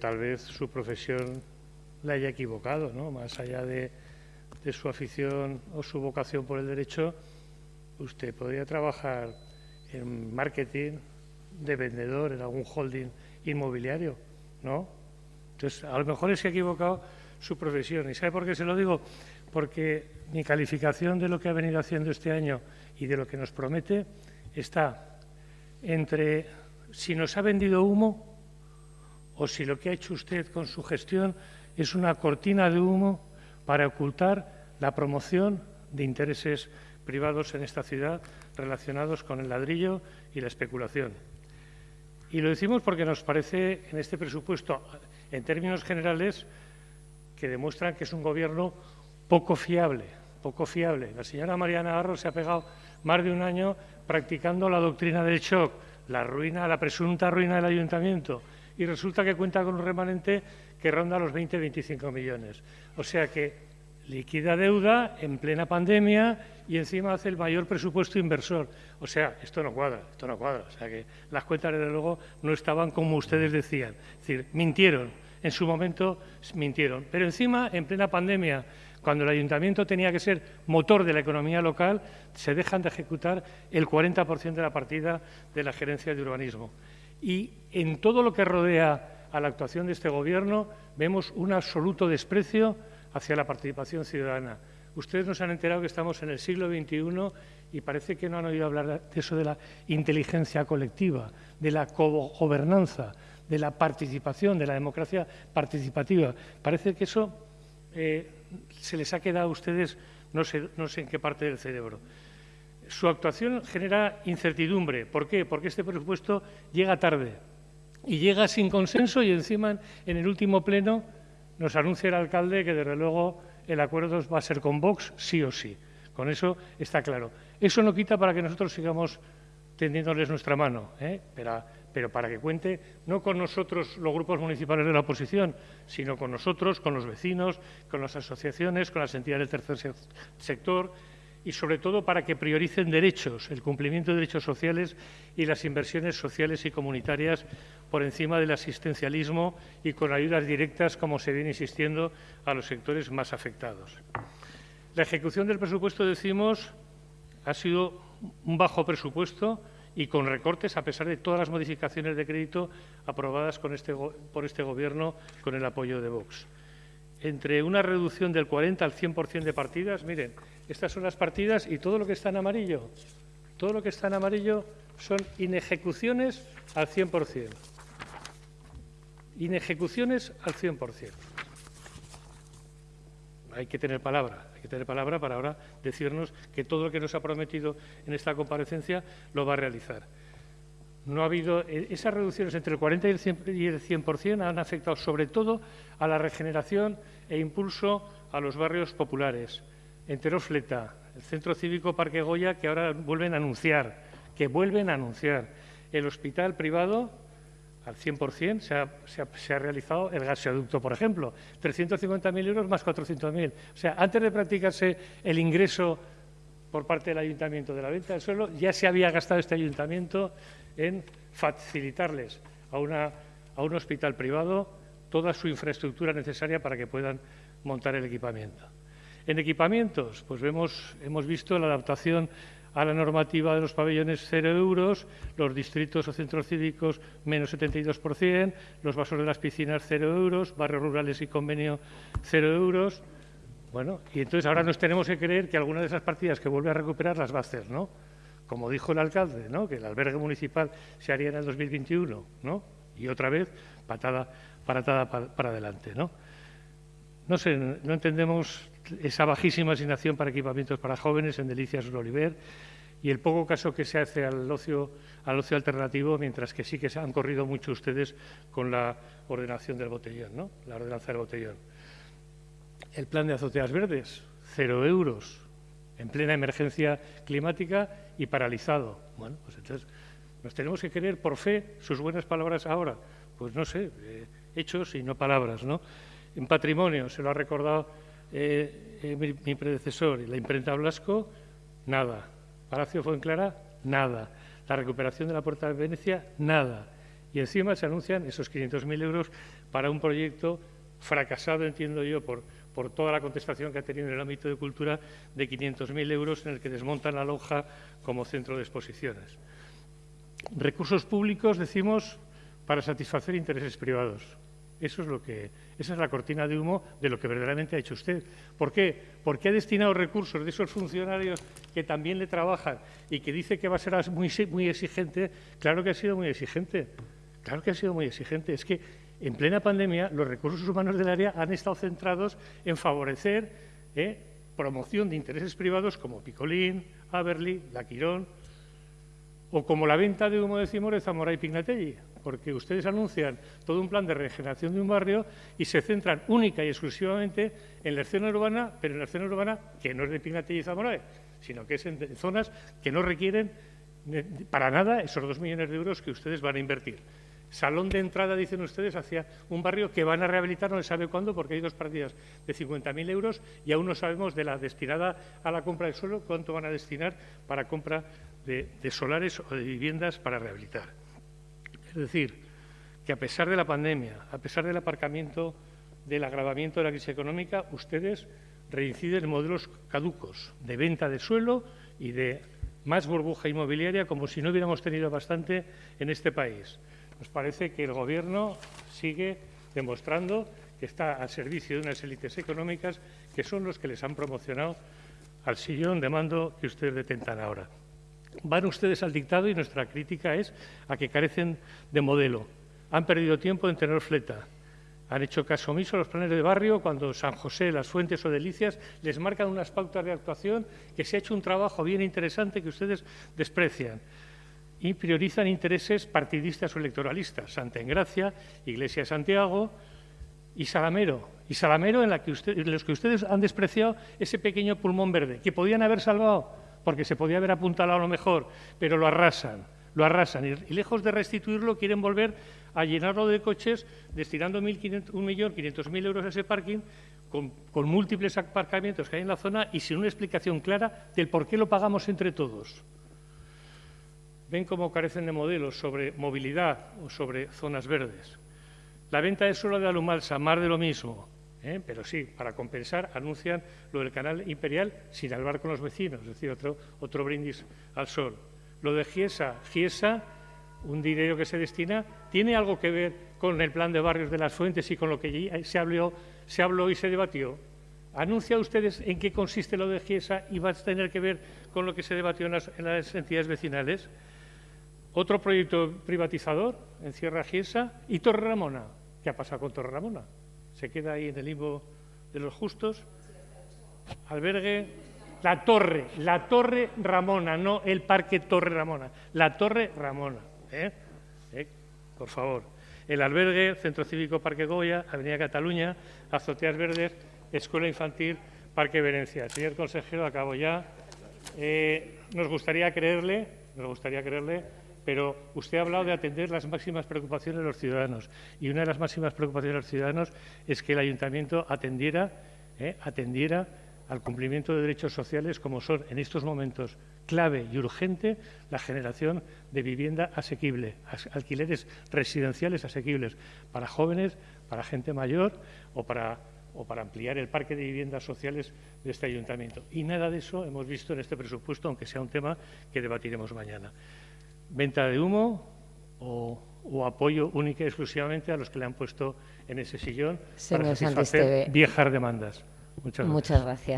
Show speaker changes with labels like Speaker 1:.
Speaker 1: tal vez su profesión la haya equivocado, ¿no? Más allá de, su afición o su vocación por el derecho, usted podría trabajar en marketing de vendedor en algún holding inmobiliario, ¿no? Entonces, a lo mejor se ha equivocado su profesión. ¿Y sabe por qué se lo digo? Porque mi calificación de lo que ha venido haciendo este año y de lo que nos promete está entre si nos ha vendido humo o si lo que ha hecho usted con su gestión es una cortina de humo para ocultar la promoción de intereses privados en esta ciudad relacionados con el ladrillo y la especulación. Y lo decimos porque nos parece en este presupuesto, en términos generales, que demuestran que es un gobierno poco fiable, poco fiable. La señora Mariana Navarro se ha pegado más de un año practicando la doctrina del shock, la ruina, la presunta ruina del ayuntamiento, y resulta que cuenta con un remanente que ronda los 20-25 millones. O sea que liquida deuda en plena pandemia y encima hace el mayor presupuesto inversor. O sea, esto no cuadra, esto no cuadra. O sea que las cuentas, desde luego, no estaban como ustedes decían. Es decir, mintieron, en su momento mintieron. Pero encima, en plena pandemia, cuando el ayuntamiento tenía que ser motor de la economía local, se dejan de ejecutar el 40% de la partida de la gerencia de urbanismo. Y en todo lo que rodea a la actuación de este Gobierno vemos un absoluto desprecio hacia la participación ciudadana. Ustedes nos han enterado que estamos en el siglo XXI y parece que no han oído hablar de eso de la inteligencia colectiva, de la gobernanza, de la participación, de la democracia participativa. Parece que eso eh, se les ha quedado a ustedes no no sé en qué parte del cerebro. Su actuación genera incertidumbre. ¿Por qué? Porque este presupuesto llega tarde y llega sin consenso y encima en el último pleno nos anuncia el alcalde que desde luego el acuerdo va a ser con Vox sí o sí. Con eso está claro. Eso no quita para que nosotros sigamos tendiéndoles nuestra mano, ¿eh? pero, pero, para que cuente no con nosotros los grupos municipales de la oposición, sino con nosotros, con los vecinos, con las asociaciones, con las entidades del tercer sector y sobre todo para que prioricen derechos, el cumplimiento de derechos sociales y las inversiones sociales y comunitarias por encima del asistencialismo y con ayudas directas, como se viene insistiendo, a los sectores más afectados. La ejecución del presupuesto, decimos, ha sido un bajo presupuesto y con recortes, a pesar de todas las modificaciones de crédito aprobadas este por este Gobierno con el apoyo de Vox. Entre una reducción del 40 al 100% de partidas, miren, estas son las partidas y todo lo que está en amarillo, todo lo que está en amarillo son inejecuciones al 100%. Inejecuciones al 100%. Hay que tener palabra, hay que tener palabra para ahora decirnos que todo lo que nos ha prometido en esta comparecencia lo va a realizar. No ha habido e, esas reducciones entre el 40 y el 100%, han afectado sobre todo a la regeneración e impulso a los barrios populares, Enterofleta, el Centro Cívico Parque Goya, que ahora vuelven a anunciar, que vuelven a anunciar. El hospital privado, al 100%, se ha, se ha, realizado el gasoducto, por ejemplo, 350.000 euros más 400.000. O sea, antes de practicarse el ingreso por parte del ayuntamiento de la venta del suelo, ya se había gastado este ayuntamiento en facilitarles a, una, a un hospital privado toda su infraestructura necesaria para que puedan montar el equipamiento. En equipamientos, pues vemos, hemos visto la adaptación a la normativa de los pabellones cero euros, los distritos o centros cívicos menos 72%, los vasos de las piscinas cero euros, barrios rurales y convenio cero euros. Bueno, y entonces ahora nos tenemos que creer que alguna de esas partidas que vuelve a recuperar las va a hacer, ¿no? Como dijo el alcalde, ¿no? Que el albergue municipal se haría en el 2021, ¿no? Y otra vez patada, paratada para adelante, ¿no? No sé, no entendemos esa bajísima asignación para equipamientos para jóvenes en Delicias Oliver y el poco caso que se hace al ocio, al ocio alternativo, mientras que sí que se han corrido mucho ustedes con la ordenación del botellón, ¿no? la ordenanza del botellón. El plan de azoteas verdes, cero euros, en plena emergencia climática y paralizado. Bueno, pues entonces nos tenemos que creer por fe sus buenas palabras ahora. Pues no sé, eh, hechos y no palabras, ¿no? En patrimonio, se lo ha recordado eh, eh, mi, predecesor y la imprenta Blasco, nada. Palacio Fuenclara, nada. La recuperación de la Puerta de Venecia, nada. Y encima se anuncian esos 500.000 euros para un proyecto fracasado, entiendo yo, por, por toda la contestación que ha tenido en el ámbito de cultura, de 500.000 euros en el que desmontan la lonja como centro de exposiciones. Recursos públicos, decimos, para satisfacer intereses privados. Eso es lo que, esa es la cortina de humo de lo que verdaderamente ha hecho usted. ¿Por qué? Porque ha destinado recursos de esos funcionarios que también le trabajan y que dice que va a ser muy, muy exigente. Claro que ha sido muy exigente. Claro que ha sido muy exigente. Es que en plena pandemia los recursos humanos del área han estado centrados en favorecer eh, promoción de intereses privados como Picolín, Aberli, La Quirón o como la venta de humo de Cimor Zamora y Pignatelli porque ustedes anuncian todo un plan de regeneración de un barrio y se centran única y exclusivamente en la escena urbana, pero en la escena urbana que no es de Pignatelli y Zamora, sino que es en zonas que no requieren para nada esos dos millones de euros que ustedes van a invertir. Salón de entrada, dicen ustedes, hacia un barrio que van a rehabilitar, no se sabe cuándo, porque hay dos partidas de 50.000 euros y aún no sabemos de la destinada a la compra del suelo, cuánto van a destinar para compra de solares o de viviendas para rehabilitar. Es decir, que a pesar de la pandemia, a pesar del aparcamiento, del agravamiento de la crisis económica, ustedes reinciden en modelos caducos de venta de suelo y de más burbuja inmobiliaria como si no hubiéramos tenido bastante en este país. Nos parece que el Gobierno sigue demostrando que está al servicio de unas élites económicas que son los que les han promocionado al sillón de mando que ustedes detentan ahora. Van ustedes al dictado y nuestra crítica es a que carecen de modelo. Han perdido tiempo en tener fleta. Han hecho caso omiso a los planes de barrio cuando San José, Las Fuentes o Delicias les marcan unas pautas de actuación que se ha hecho un trabajo bien interesante que ustedes desprecian y priorizan intereses partidistas o electoralistas. Santa Engracia, Iglesia de Santiago y Salamero. Y Salamero en, la que en los que ustedes han despreciado ese pequeño pulmón verde que podían haber salvado porque se podía haber apuntalado a lo mejor, pero lo arrasan, lo arrasan. Y, lejos de restituirlo, quieren volver a llenarlo de coches, destinando 1.500.000 euros a ese parking, con, múltiples aparcamientos que hay en la zona y sin una explicación clara del por qué lo pagamos entre todos. Ven cómo carecen de modelos sobre movilidad o sobre zonas verdes. La venta de suelo de Alumalsa, más de lo mismo. ¿eh? pero sí, para compensar, anuncian lo del canal imperial sin hablar con los vecinos, es decir, otro, otro brindis al sol. Lo de Giesa, Giesa, un dinero que se destina, ¿tiene algo que ver con el plan de barrios de las fuentes y con lo que se habló, se habló y se debatió? ¿Anuncia ustedes en qué consiste lo de Giesa y va a tener que ver con lo que se debatió en las entidades vecinales? Otro proyecto privatizador en Sierra Giesa y Torre Ramona. ¿Qué ha pasado con Torre Ramona? se queda ahí en el limbo de los justos. Albergue, la torre, la torre Ramona, no el parque Torre Ramona, la torre Ramona. ¿eh? ¿Eh? Por favor. El albergue, Centro Cívico Parque Goya, Avenida Cataluña, Azoteas Verdes, Escuela Infantil, Parque Venecia. Señor consejero, acabo ya. Eh, nos gustaría creerle, nos gustaría creerle pero usted ha hablado de atender las máximas preocupaciones de los ciudadanos y una de las máximas preocupaciones de los ciudadanos es que el ayuntamiento atendiera, eh, atendiera al cumplimiento de derechos sociales como son en estos momentos clave y urgente la generación de vivienda asequible, alquileres residenciales asequibles para jóvenes, para gente mayor o para, o para ampliar el parque de viviendas sociales de este ayuntamiento. Y nada de eso hemos visto en este presupuesto, aunque sea un tema que debatiremos mañana venta de humo o, apoyo única y exclusivamente a los que le han puesto en ese sillón para satisfacer viejas demandas.
Speaker 2: Muchas gracias.